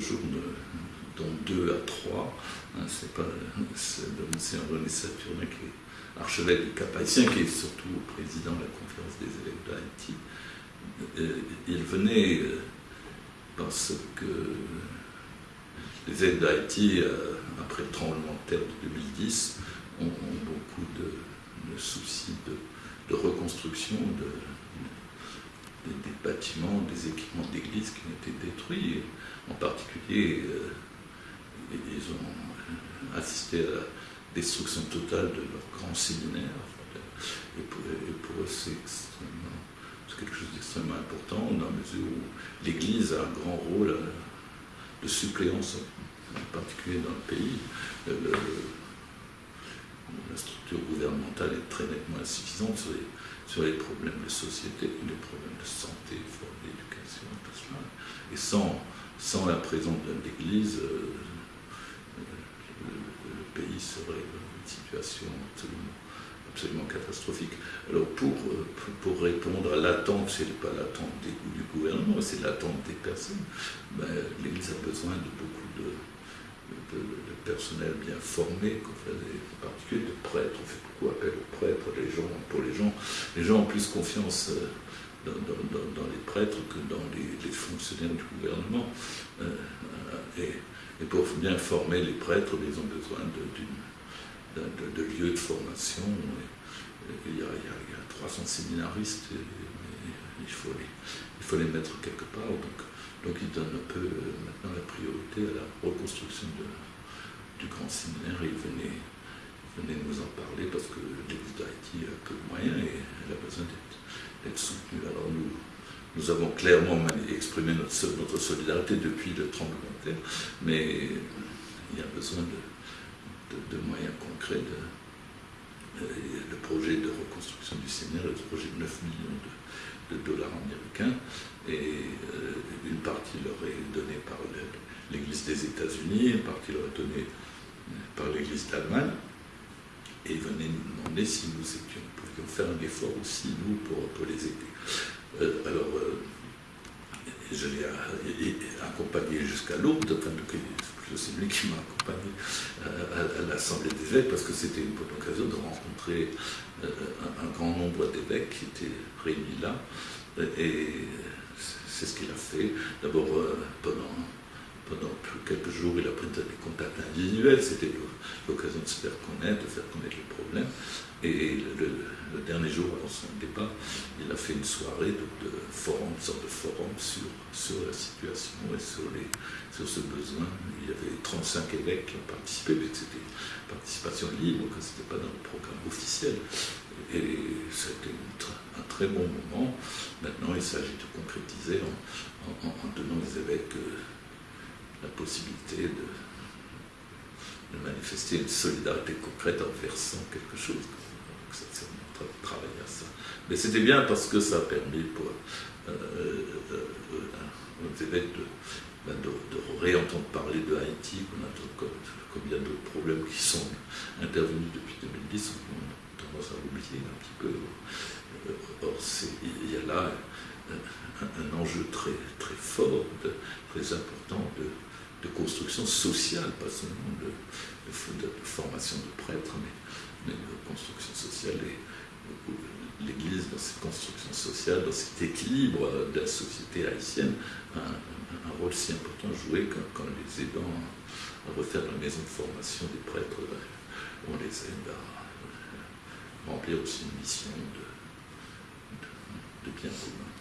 jours, dont deux à trois. Hein, c'est pas l'ancien René Saturnin qui est archevêque du Cap qui est surtout président de la conférence des évêques d'Haïti. Il venait parce que les aides d'Haïti, après le tremblement de terre de 2010, ont, beaucoup de, soucis de, reconstruction des, bâtiments, des équipements d'église qui ont été détruits. En particulier, euh, ils ont assisté à la destruction totale de leur grand séminaire. Et pour, eux, c'est quelque chose d'extrêmement important dans la mesure où l'Église a un grand rôle de suppléance, en particulier dans le pays. La structure gouvernementale est très nettement insuffisante sur les, problèmes de société, les problèmes de santé, d'éducation, tout cela. Et sans, la présence de l'Église, euh, le, pays serait dans une situation absolument catastrophique. Alors pour, euh, pour répondre à l'attente, ce n'est pas l'attente du gouvernement, c'est l'attente des personnes, ben, l'Église a besoin de beaucoup de, personnel bien formé, en particulier de prêtres. On fait beaucoup appel aux prêtres, les gens, pour les gens. Les gens ont plus confiance euh, dans, les prêtres que dans les, fonctionnaires du gouvernement. Euh, et, pour bien former les prêtres, ils ont besoin d'une de, lieux de formation. Il y, a, 300 séminaristes, il, faut les, mettre quelque part. Donc, donc il donne un peu maintenant la priorité à la reconstruction du grand séminaire et venait, venait, nous en parler parce que l'Église d'Haïti a peu de moyens et elle a besoin d'être soutenue. Alors nous, nous avons clairement exprimé notre, notre solidarité depuis le tremblement de terre, mais il y a besoin de, moyens concrets. De, euh, le projet de reconstruction du séminaire est un projet de 9 millions de, dollars américains et euh, une partie leur est donnée par l'Église des États-Unis, une partie leur donnée par l'Église d'Allemagne. Et ils venaient nous demander si nous étions, pouvions faire un effort aussi, nous, pour, les aider. Euh, alors, je l'ai accompagné jusqu'à Lourdes, enfin, c'est lui qui m'a accompagné euh, à, l'Assemblée des évêques, parce que c'était une bonne occasion de rencontrer euh, un, grand nombre d'évêques qui étaient réunis là. Et c'est ce qu'il a fait. D'abord, euh, pendant, pendant quelques jours, il a pris des contacts individuels. C'était l'occasion de se faire connaître, de faire connaître les problèmes. Et le, dernier jour avant son départ, il a fait une soirée de, forum, une sorte de forum sur, sur la situation et sur, les, sur ce besoin. Il y avait 35 évêques qui ont participé, mais c'était participation libre, que ce n'était pas dans le programme officiel. Et c'était un très bon moment. Maintenant, il s'agit de concrétiser en, donnant aux évêques euh, la possibilité de, de manifester une solidarité concrète en versant quelque chose ça, travailler à ça. Mais c'était bien parce que ça a permis pour euh, euh, euh, évêques ben, de, réentendre parler de Haïti, comme, il y a d'autres problèmes qui sont intervenus depuis 2010, on a tendance à l'oublier un petit peu. Or, il y a là un, enjeu très, très fort, très important de, construction sociale, pas seulement de, de formation de prêtres, mais de construction sociale et l'Église dans cette construction sociale, dans cet équilibre de la société haïtienne, a un, rôle si important joué quand, quand, les aidants à refaire la maison de formation des prêtres, on les aide à remplir aussi une mission de, de bien commun.